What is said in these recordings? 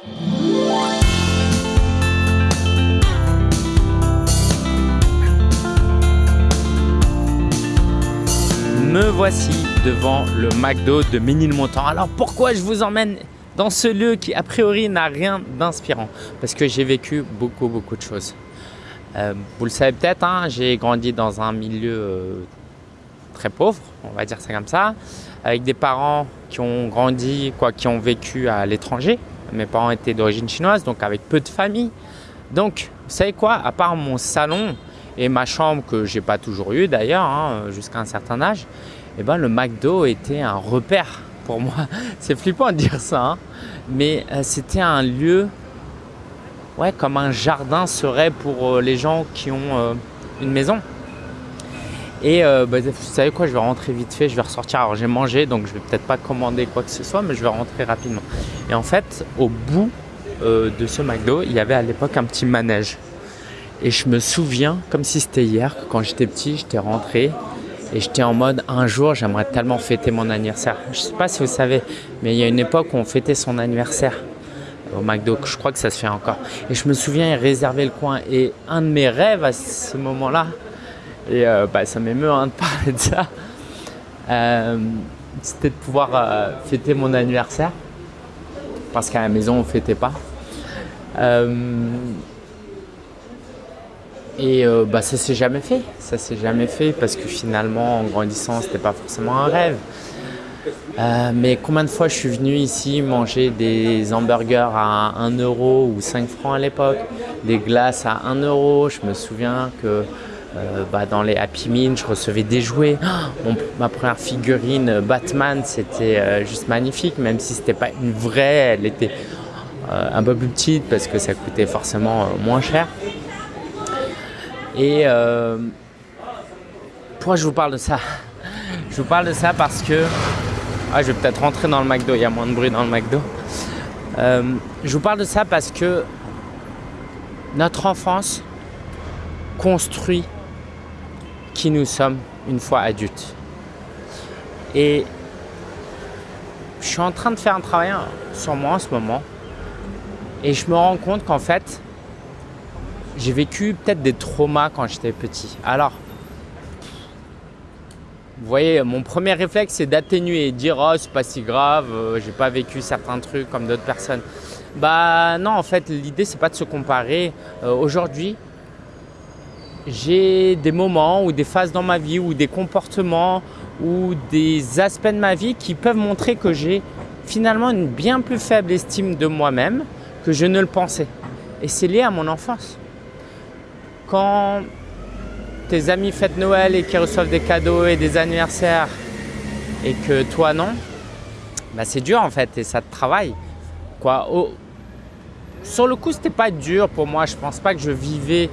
Me voici devant le McDo de Ménilmontant. Alors pourquoi je vous emmène dans ce lieu qui a priori n'a rien d'inspirant? Parce que j'ai vécu beaucoup beaucoup de choses. Euh, vous le savez peut-être, hein, j'ai grandi dans un milieu euh, très pauvre, on va dire ça comme ça, avec des parents qui ont grandi, quoi, qui ont vécu à l'étranger. Mes parents étaient d'origine chinoise, donc avec peu de famille. Donc, vous savez quoi? À part mon salon et ma chambre que j'ai pas toujours eu d'ailleurs, hein, jusqu'à un certain âge, eh ben, le McDo était un repère pour moi. C'est flippant de dire ça, hein, mais euh, c'était un lieu ouais, comme un jardin serait pour euh, les gens qui ont euh, une maison. Et bah, vous savez quoi, je vais rentrer vite fait, je vais ressortir. Alors j'ai mangé, donc je vais peut-être pas commander quoi que ce soit, mais je vais rentrer rapidement. Et en fait, au bout de ce McDo, il y avait à l'époque un petit manège. Et je me souviens, comme si c'était hier, que quand j'étais petit, j'étais rentré et j'étais en mode un jour, j'aimerais tellement fêter mon anniversaire. Je sais pas si vous savez, mais il y a une époque où on fêtait son anniversaire au McDo. Je crois que ça se fait encore. Et je me souviens, il réservait le coin. Et un de mes rêves à ce moment-là, et euh, bah, ça m'émeut hein, de parler de ça, euh, c'était de pouvoir euh, fêter mon anniversaire. Parce qu'à la maison, on ne fêtait pas. Et bah, ça s'est jamais fait. Ça s'est jamais fait parce que finalement, en grandissant, c'était pas forcément un rêve. Mais combien de fois je suis venu ici manger des hamburgers à 1 euro ou 5 francs à l'époque, des glaces à 1 euro? Je me souviens que euh, bah, dans les Happy Meal, je recevais des jouets. ma première figurine Batman, c'était juste magnifique, même si c'était pas une vraie, elle était un peu plus petite parce que ça coûtait forcément moins cher. Et euh, pourquoi je vous parle de ça? Je vous parle de ça parce que... Ah, je vais peut-être rentrer dans le McDo, il y a moins de bruit dans le McDo. Euh, je vous parle de ça parce que notre enfance construit qui nous sommes une fois adultes. Et je suis en train de faire un travail sur moi en ce moment. Et je me rends compte qu'en fait, j'ai vécu peut-être des traumas quand j'étais petit. Alors, vous voyez, mon premier réflexe, c'est d'atténuer, dire « Oh, c'est pas si grave, euh, j'ai pas vécu certains trucs comme d'autres personnes. » Bah non, en fait, l'idée, c'est pas de se comparer. Euh, aujourd'hui, j'ai des moments ou des phases dans ma vie ou des comportements ou des aspects de ma vie qui peuvent montrer que j'ai finalement une bien plus faible estime de moi-même que je ne le pensais. Et c'est lié à mon enfance quand tes amis fêtent Noël et qu'ils reçoivent des cadeaux et des anniversaires et que toi non, bah c'est dur en fait et ça te travaille. Quoi. sur le coup, c'était pas dur pour moi. Je pense pas que je vivais.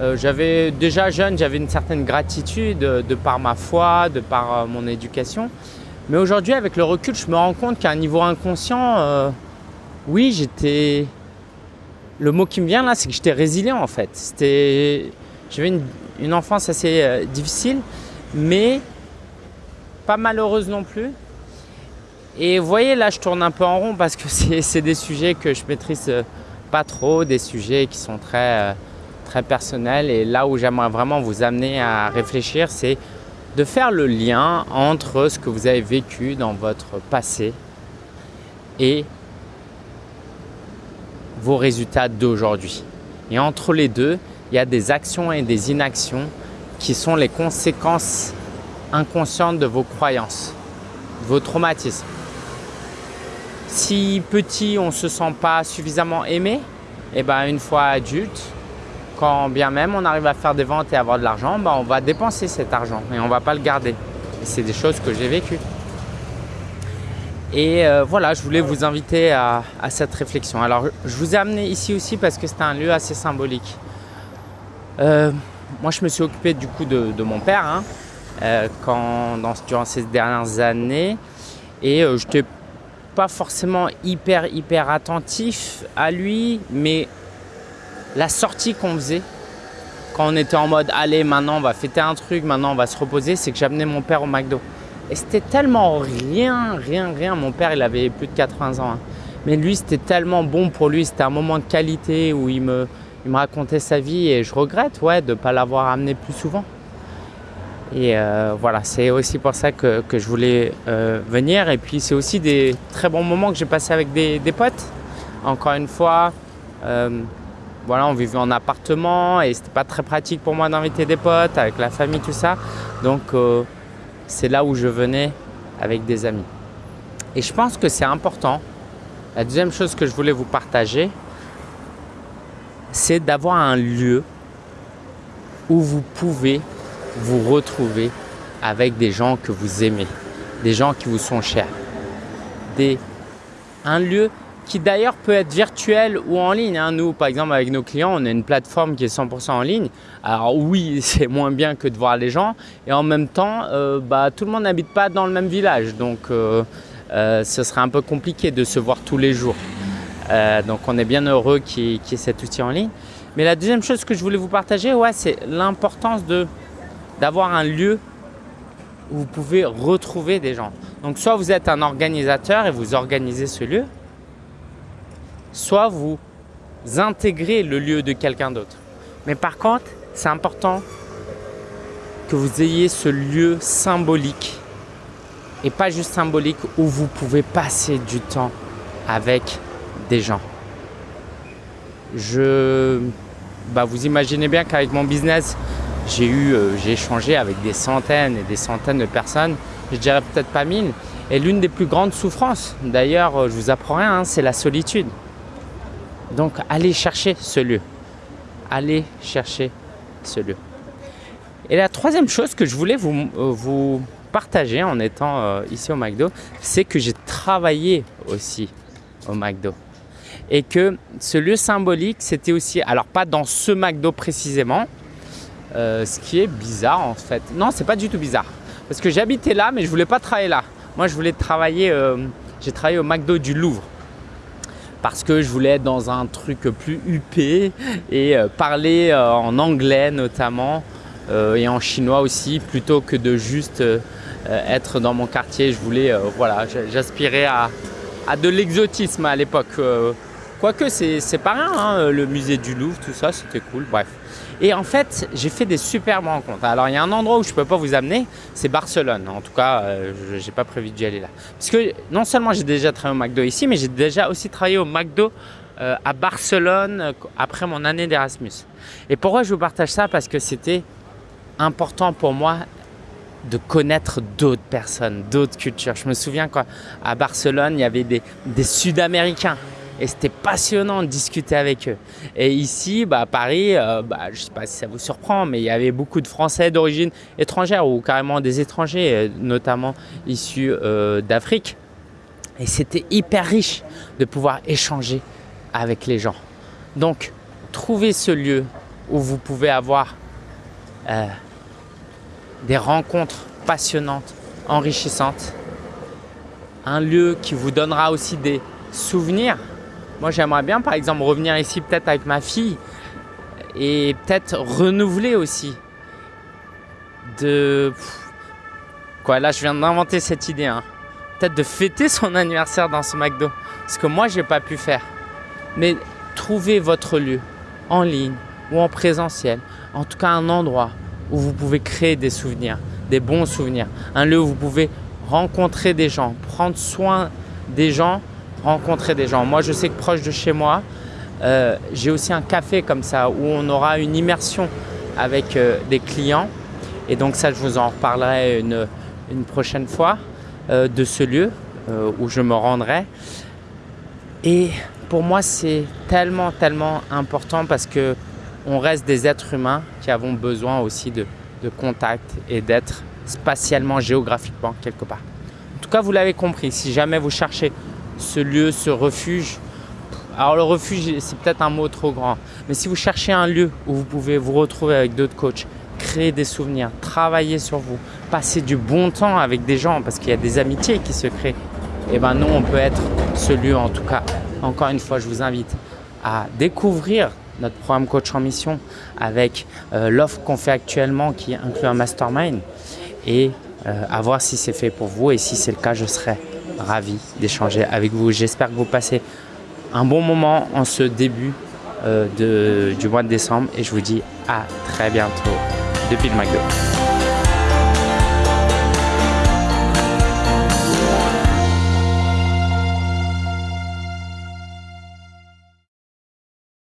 Euh, j'avais déjà jeune, j'avais une certaine gratitude de, par ma foi, de par euh, mon éducation. Mais aujourd'hui, avec le recul, je me rends compte qu'à un niveau inconscient, euh, oui, j'étais le mot qui me vient là, c'est que j'étais résilient en fait. J'avais une, enfance assez euh, difficile, mais pas malheureuse non plus. Et vous voyez, là, je tourne un peu en rond parce que c'est des sujets que je maîtrise euh, pas trop, des sujets qui sont très, euh, très personnels. Et là où j'aimerais vraiment vous amener à réfléchir, c'est de faire le lien entre ce que vous avez vécu dans votre passé et vos résultats d'aujourd'hui. Et entre les deux, il y a des actions et des inactions qui sont les conséquences inconscientes de vos croyances, de vos traumatismes. Si petit, on ne se sent pas suffisamment aimé, et eh ben une fois adulte, quand bien même on arrive à faire des ventes et avoir de l'argent, ben on va dépenser cet argent et on ne va pas le garder. c'est des choses que j'ai vécues. Et euh, voilà, je voulais vous inviter à, cette réflexion. Alors, je vous ai amené ici aussi parce que c'est un lieu assez symbolique. Euh, moi, je me suis occupé du coup de, mon père hein, euh, quand, durant ces dernières années. Et je n'étais pas forcément hyper, hyper attentif à lui, mais la sortie qu'on faisait, quand on était en mode « Allez, maintenant, on va fêter un truc, maintenant, on va se reposer », c'est que j'amenais mon père au McDo. Et c'était tellement rien, rien, rien. Mon père, il avait plus de 80 ans. Hein. Mais lui, c'était tellement bon pour lui, c'était un moment de qualité où il me, il racontait sa vie et je regrette de ne pas l'avoir amené plus souvent. Et euh, voilà, c'est aussi pour ça que, que je voulais euh, venir. Et puis c'est aussi des très bons moments que j'ai passés avec des, des, potes. Encore une fois, euh, voilà, on vivait en appartement et c'était pas très pratique pour moi d'inviter des potes avec la famille, tout ça. Donc c'est là où je venais avec des amis. Et je pense que c'est important. La deuxième chose que je voulais vous partager, c'est d'avoir un lieu où vous pouvez vous retrouver avec des gens que vous aimez, des gens qui vous sont chers. Des, un lieu qui d'ailleurs peut être virtuel ou en ligne. Hein. Nous, par exemple, avec nos clients, on a une plateforme qui est 100% en ligne. Alors oui, c'est moins bien que de voir les gens. Et en même temps, euh, bah, tout le monde n'habite pas dans le même village. Donc, euh, euh, ce serait un peu compliqué de se voir tous les jours. donc, on est bien heureux qu'il y, ait cet outil en ligne. Mais la deuxième chose que je voulais vous partager, ouais, c'est l'importance d'avoir un lieu où vous pouvez retrouver des gens. Donc, soit vous êtes un organisateur et vous organisez ce lieu, soit vous intégrez le lieu de quelqu'un d'autre. Mais par contre, c'est important que vous ayez ce lieu symbolique et pas juste symbolique où vous pouvez passer du temps avec des gens. Je, bah vous imaginez bien qu'avec mon business, j'ai eu, euh, échangé avec des centaines et des centaines de personnes, je dirais peut-être pas mille. Et l'une des plus grandes souffrances, d'ailleurs, euh, je vous apprends rien, hein, c'est la solitude. Donc, allez chercher ce lieu. Allez chercher ce lieu. Et la troisième chose que je voulais vous, euh, partager en étant euh, ici au McDo, c'est que j'ai travaillé aussi au McDo. Et que ce lieu symbolique, c'était aussi, alors pas dans ce McDo précisément, euh, ce qui est bizarre en fait. Non, c'est pas du tout bizarre. Parce que j'habitais là, mais je voulais pas travailler là. Moi, je voulais travailler, j'ai travaillé au McDo du Louvre parce que je voulais être dans un truc plus huppé et euh, parler euh, en anglais notamment euh, et en chinois aussi plutôt que de juste être dans mon quartier. Je voulais, voilà, j'aspirais à, à, de l'exotisme à l'époque. Quoique c'est pas rien, hein, le musée du Louvre, tout ça, c'était cool, bref. Et en fait, j'ai fait des superbes rencontres. Alors, il y a un endroit où je ne peux pas vous amener, c'est Barcelone. En tout cas, euh, je n'ai pas prévu d'y aller là. Parce que non seulement j'ai déjà travaillé au McDo ici, mais j'ai déjà aussi travaillé au McDo euh, à Barcelone euh, après mon année d'Erasmus. Et pourquoi je vous partage ça? Parce que c'était important pour moi de connaître d'autres personnes, d'autres cultures. Je me souviens qu'à Barcelone, il y avait des, des Sud-Américains et c'était passionnant de discuter avec eux. Et ici, bah, à Paris, euh, bah, je ne sais pas si ça vous surprend, mais il y avait beaucoup de Français d'origine étrangère ou carrément des étrangers, euh, notamment issus euh, d'Afrique. Et c'était hyper riche de pouvoir échanger avec les gens. Donc, trouvez ce lieu où vous pouvez avoir des rencontres passionnantes, enrichissantes. Un lieu qui vous donnera aussi des souvenirs moi, j'aimerais bien, par exemple, revenir ici peut-être avec ma fille et peut-être renouveler aussi de... Quoi, là, je viens d'inventer cette idée. Hein. Peut-être de fêter son anniversaire dans ce McDo. Ce que moi, j'ai pas pu faire. Mais trouver votre lieu en ligne ou en présentiel. En tout cas, un endroit où vous pouvez créer des souvenirs, des bons souvenirs. Un lieu où vous pouvez rencontrer des gens, prendre soin des gens rencontrer des gens. Moi, je sais que proche de chez moi, euh, j'ai aussi un café comme ça où on aura une immersion avec euh, des clients. Et donc ça, je vous en reparlerai une, une prochaine fois euh, de ce lieu où je me rendrai. Et pour moi, c'est tellement, tellement important parce que on reste des êtres humains qui avons besoin aussi de, de contact et d'être spatialement, géographiquement quelque part. En tout cas, vous l'avez compris, si jamais vous cherchez ce lieu, ce refuge. Alors le refuge, c'est peut-être un mot trop grand, mais si vous cherchez un lieu où vous pouvez vous retrouver avec d'autres coachs, créer des souvenirs, travailler sur vous, passer du bon temps avec des gens parce qu'il y a des amitiés qui se créent, et eh ben nous on peut être ce lieu en tout cas. Encore une fois, je vous invite à découvrir notre programme Coach en Mission avec euh, l'offre qu'on fait actuellement qui inclut un mastermind et euh, à voir si c'est fait pour vous et si c'est le cas, je serai ravi d'échanger avec vous. J'espère que vous passez un bon moment en ce début euh, de, du mois de décembre et je vous dis à très bientôt depuis le McDo.